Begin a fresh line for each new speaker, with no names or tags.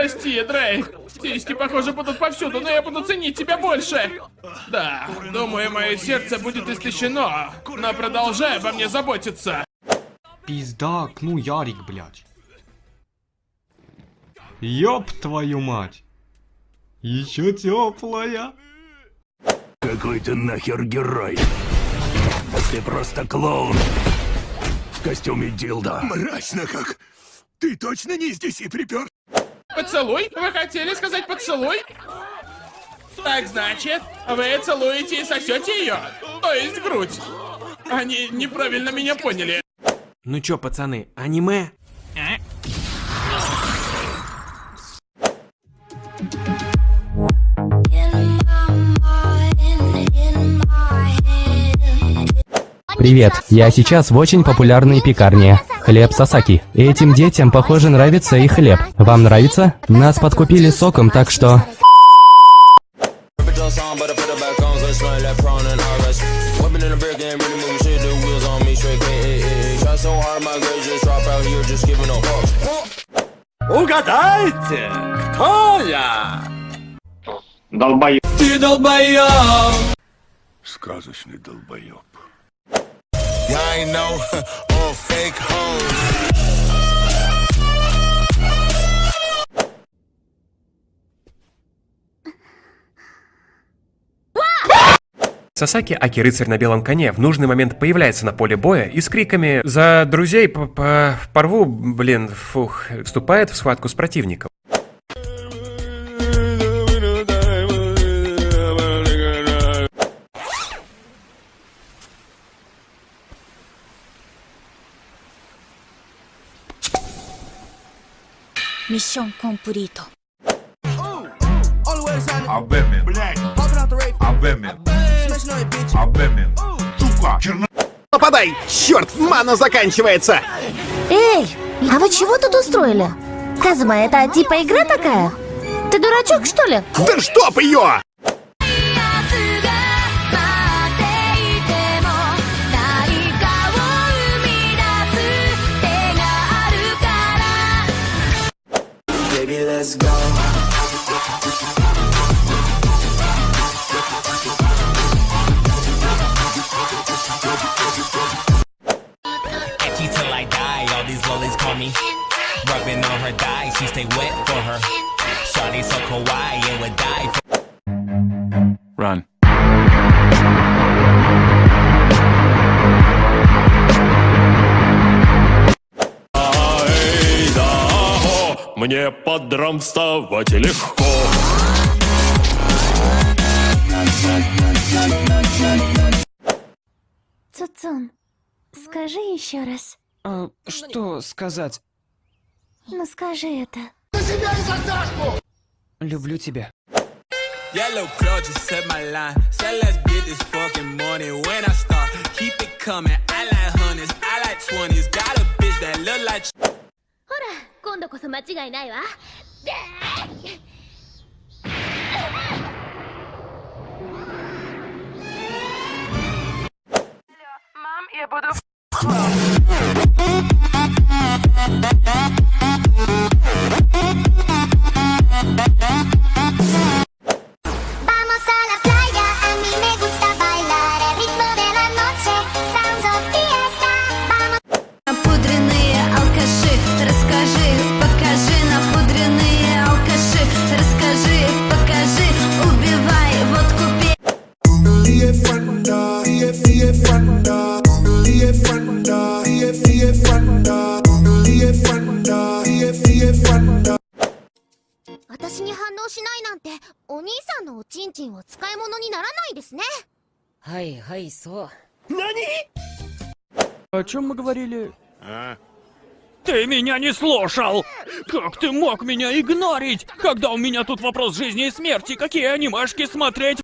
Прости, Дрейк. Сиськи, похоже, будут повсюду, но я буду ценить тебя больше. Да, думаю, мое сердце будет истощено, но продолжай обо мне заботиться.
Пизда, ну Ярик, блядь. Ёб твою мать. Еще теплая.
Какой ты нахер герой? Ты просто клоун. В костюме Дилда. Мрачно как. Ты точно не здесь и припер?
Поцелуй? Вы хотели сказать поцелуй? Так значит, вы целуете и сосете ее? То есть грудь? Они неправильно меня поняли.
Ну чё, пацаны, аниме?
Привет, я сейчас в очень популярной пекарне. Хлеб Сасаки. Этим детям, похоже, нравится и хлеб. Вам нравится? Нас подкупили соком, так что...
Угадайте, кто я?
Ты долбоёб!
Сказочный долбоеб.
Сасаки Аки, рыцарь на белом коне, в нужный момент появляется на поле боя и с криками «За друзей по -по порву, блин, фух», вступает в схватку с противником.
Абемен. Сука. Черно...
Нападай! Черт, мана заканчивается!
Эй, а вы чего тут устроили? Казма, это типа игра такая? Ты дурачок, что ли?
Да чтоб ее!
Catchy till I die, all these call me. Rubbing on her thighs, she stay wet for her. Shawty so kawaii and would die for
Мне под драм вставать легко.
Цуцун, скажи еще раз.
А, что сказать?
Ну скажи это.
Люблю тебя.
Yellow claw just set my line. Said let's get this fucking money when I start. Keep it coming. I like hundreds, I like twenties. Got
今度こそ間違いないわ。
でーのおちんちんは使い物にならないですね
О чем мы говорили? Ты меня не слушал! Как ты мог меня игнорить, когда у меня тут вопрос жизни и смерти? Какие анимешки смотреть?